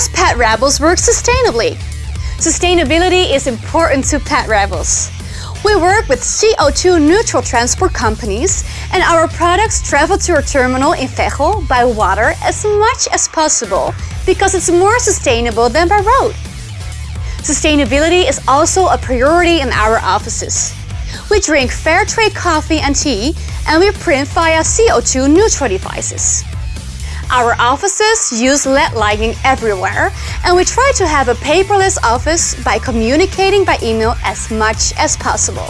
does Pet Rebels work sustainably? Sustainability is important to Pet Rebels. We work with CO2 neutral transport companies and our products travel to our terminal in Veghel by water as much as possible because it's more sustainable than by road. Sustainability is also a priority in our offices. We drink fair trade coffee and tea and we print via CO2 neutral devices. Our offices use LED lighting everywhere and we try to have a paperless office by communicating by email as much as possible.